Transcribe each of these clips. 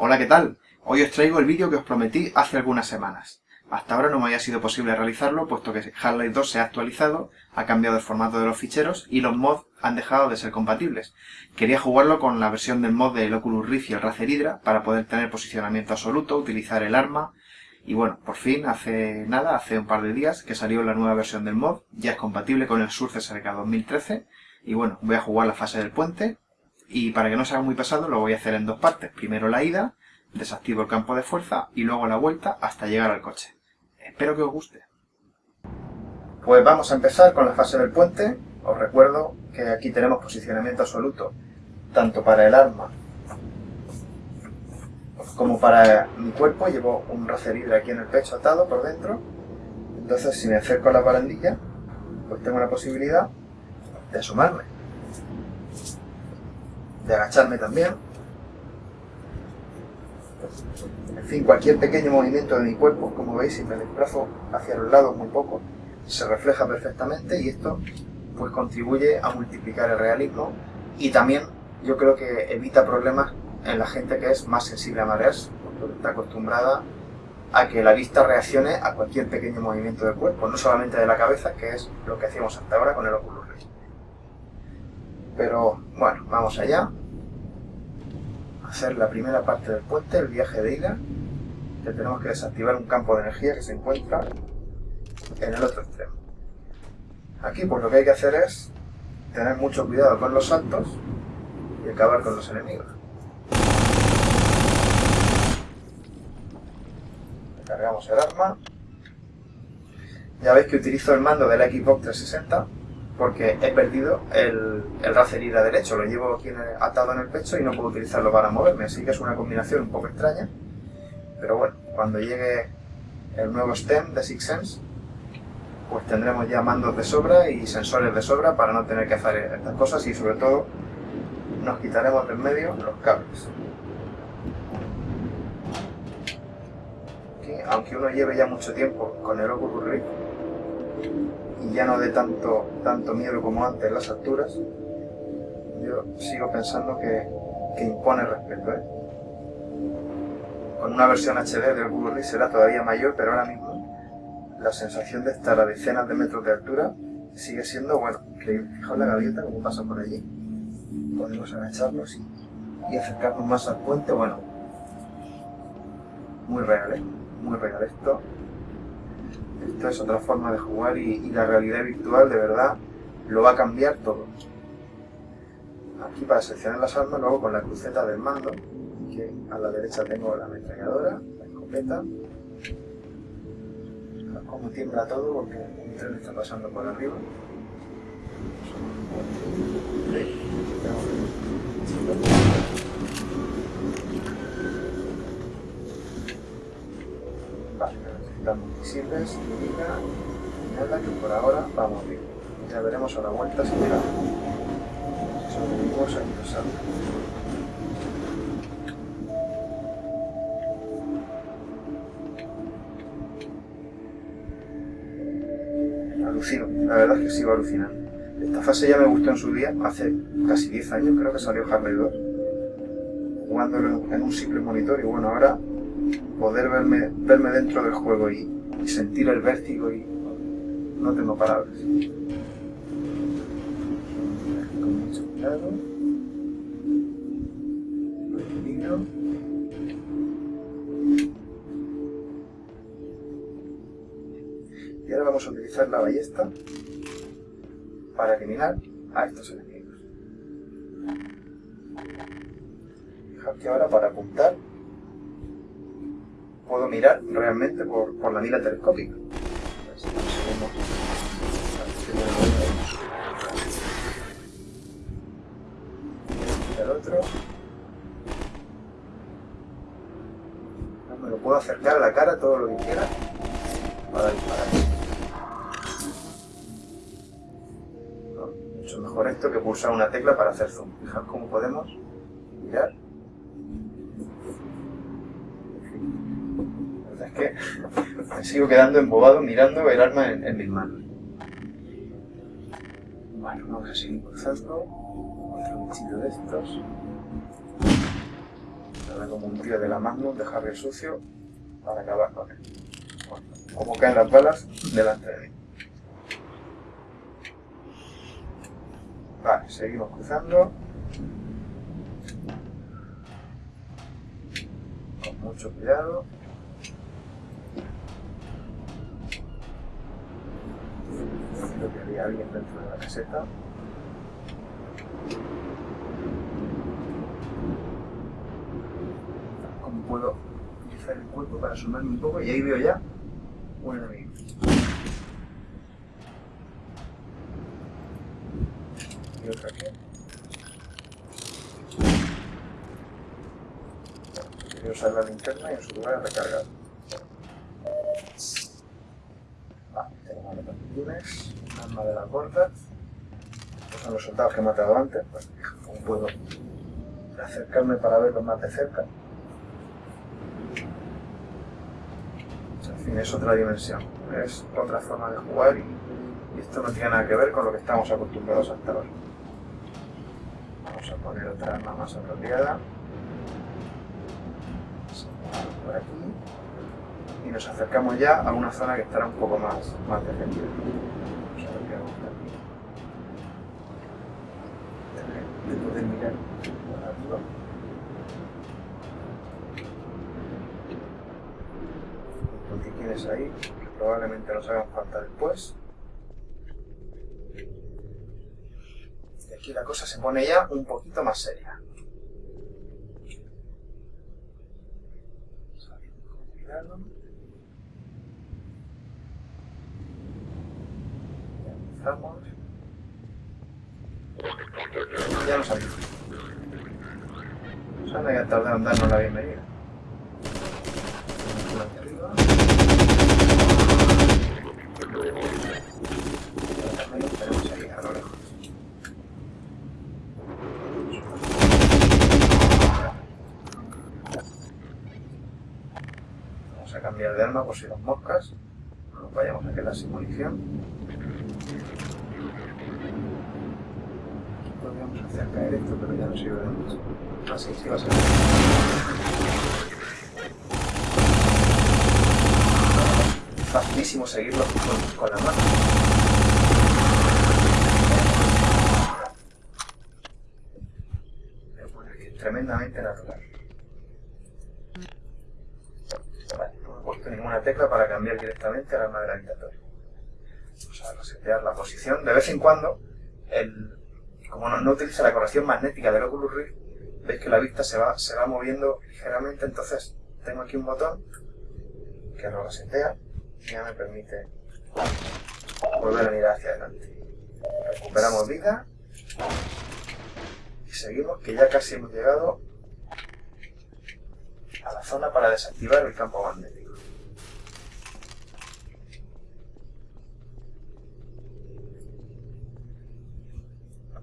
Hola, ¿qué tal? Hoy os traigo el vídeo que os prometí hace algunas semanas. Hasta ahora no me había sido posible realizarlo, puesto que Half-Life 2 se ha actualizado, ha cambiado el formato de los ficheros y los mods han dejado de ser compatibles. Quería jugarlo con la versión del mod del Oculus Rift y el Razer Hydra para poder tener posicionamiento absoluto, utilizar el arma y bueno, por fin, hace nada, hace un par de días que salió la nueva versión del mod, ya es compatible con el Surface SRK 2013 y bueno, voy a jugar la fase del puente y para que no sea muy pesado lo voy a hacer en dos partes. Primero la ida, desactivo el campo de fuerza y luego la vuelta hasta llegar al coche. Espero que os guste. Pues vamos a empezar con la fase del puente. Os recuerdo que aquí tenemos posicionamiento absoluto, tanto para el arma como para mi cuerpo. Llevo un Razer aquí en el pecho atado por dentro. Entonces si me acerco a la barandilla, pues tengo la posibilidad de asomarme de agacharme también. En fin, cualquier pequeño movimiento de mi cuerpo, como veis, si me desplazo hacia los lados muy poco, se refleja perfectamente y esto pues contribuye a multiplicar el realismo y también yo creo que evita problemas en la gente que es más sensible a mareas, porque está acostumbrada a que la vista reaccione a cualquier pequeño movimiento del cuerpo, no solamente de la cabeza, que es lo que hacíamos hasta ahora con el Oculus. Pero bueno, vamos allá. Hacer la primera parte del puente, el viaje de ida. Que tenemos que desactivar un campo de energía que se encuentra en el otro extremo. Aquí pues lo que hay que hacer es tener mucho cuidado con los saltos y acabar con los enemigos. Cargamos el arma. Ya veis que utilizo el mando de la Xbox 360 porque he perdido el, el Razer Hydra derecho, lo llevo aquí atado en el pecho y no puedo utilizarlo para moverme, así que es una combinación un poco extraña, pero bueno, cuando llegue el nuevo STEM de SixSense, pues tendremos ya mandos de sobra y sensores de sobra para no tener que hacer estas cosas y sobre todo nos quitaremos del medio los cables. aunque uno lleve ya mucho tiempo con el Oculus Rift, y ya no de tanto, tanto miedo como antes las alturas, yo sigo pensando que, impone respeto. ¿eh? Con una versión HD del Google Rift será todavía mayor, pero ahora mismo la sensación de estar a decenas de metros de altura sigue siendo, bueno, increíble. Fijaos la gaviota como pasa por allí. Podemos agacharnos y, y acercarnos más al puente, bueno, muy real, ¿eh? Muy real esto. Esto es otra forma de jugar y, la realidad virtual de verdad lo va a cambiar todo. Aquí para seleccionar las armas, luego con la cruceta del mando, que a la derecha tengo la ametralladora, la escopeta. Como tiembla todo porque un tren está pasando por arriba. Sirves y nada que por ahora vamos bien. Ya veremos a la vuelta si llega. Si sobrevivimos aquí nos Alucino, la verdad es que sigo alucinando. Esta fase ya me gustó en su día, hace casi 10 años creo que salió Harley 2, jugándolo en un simple monitor y bueno, ahora poder verme, verme dentro del juego y sentir el vértigo y no tengo palabras. Con mucho cuidado. Respiro. Y ahora vamos a utilizar la ballesta para eliminar a estos enemigos. Fijaos que ahora para apuntar puedo mirar realmente por, por la mira telescópica. El otro. me lo puedo acercar a la cara todo lo que quiera para disparar. Mucho mejor esto que pulsar una tecla para hacer zoom. Fijaos cómo podemos mirar que me sigo quedando embobado mirando el arma en, mis manos. Bueno, vamos a seguir cruzando. Otro bichito de estos. sale como un tío de la Magnum de sucio para acabar con él. Como caen las balas delante de mí. Vale, seguimos cruzando. Con mucho cuidado. Que había alguien dentro de la caseta. ¿Cómo puedo utilizar el cuerpo para sumarme un poco? Y ahí veo ya un enemigo. Y otra aquí. Quería usar la linterna y en su lugar recargar. Vale, tengo de lunes, un arma de la corta. Estos son los soldados que he matado antes. Pues, ¿Cómo puedo acercarme para verlos más de cerca? En fin, es otra dimensión. Es otra forma de jugar y, esto no tiene nada que ver con lo que estamos acostumbrados hasta ahora. Vamos a poner otra arma más apropiada. Por aquí. Y nos acercamos ya a una zona que estará un poco más, más defendida. Vamos a ver qué hago por aquí. De poder mirar por arriba. Los que tienes ahí, que probablemente nos hagan falta después. Y aquí la cosa se pone ya un poquito más seria. Empezamos. Ya nos salimos. Nos han a tardar en darnos la bienvenida. Por aquí arriba. Pero también los tenemos ahí a lo lejos. Vamos por si las moscas no nos vayamos a quedar sin munición. Podríamos hacer caer esto, pero ya no sirve de mucho. Ah, sí, va a ser. Facilísimo seguirlo con, la mano. Pero es tremendamente natural. Vale, ninguna tecla para cambiar directamente al arma gravitatoria. Vamos a resetear la posición. De vez en cuando, como no, no utiliza la corrección magnética del Oculus Rift, veis que la vista se va, se va moviendo ligeramente, entonces tengo aquí un botón que lo resetea y ya me permite volver a mirar hacia adelante. Recuperamos vida y seguimos que ya casi hemos llegado a la zona para desactivar el campo magnético.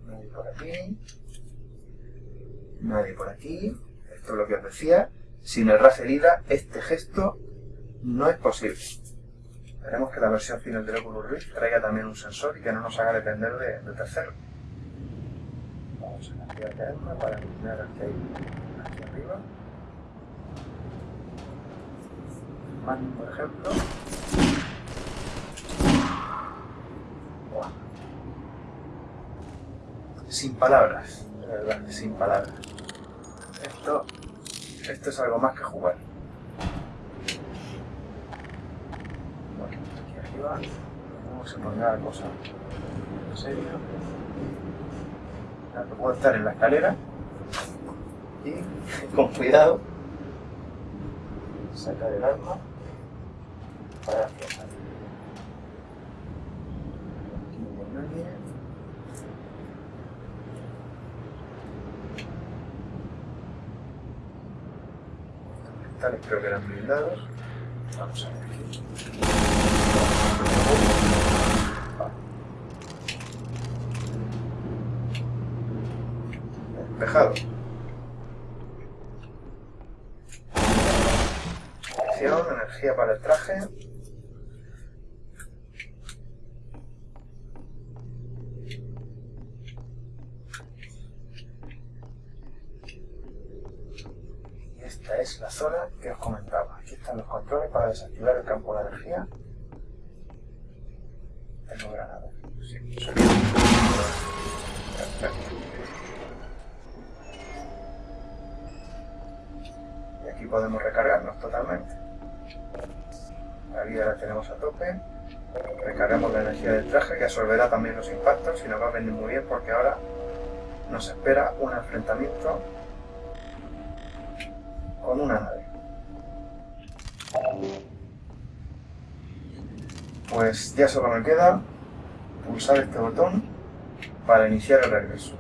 Nadie por aquí. Nadie por aquí. Esto es lo que os decía. Sin el Razer Hydra, este gesto no es posible. Esperemos que la versión final del Oculus Rift traiga también un sensor y que no nos haga depender de, de terceros. Vamos a cambiar de arma para eliminar al que hay aquí arriba. Magnum, por ejemplo. Sin palabras, de verdad, sin palabras. Esto, esto es algo más que jugar. Bueno, aquí arriba, cómo se pondrá la cosa en serio. Puedo estar en la escalera y con cuidado sacar el arma para aflojar. Aquí no hay nadie. Creo que eran blindados. Vamos a ver aquí. Despejado. Energía para el traje. Y Esta es la zona que os comentaba. Aquí están los controles para desactivar el campo de energía. Tengo granadas. Sí, Y aquí podemos recargarnos totalmente. La vida la tenemos a tope. Recargamos la energía del traje que absorberá también los impactos y nos va a venir muy bien porque ahora nos espera un enfrentamiento con una nave. Pues ya solo me queda pulsar este botón para iniciar el regreso.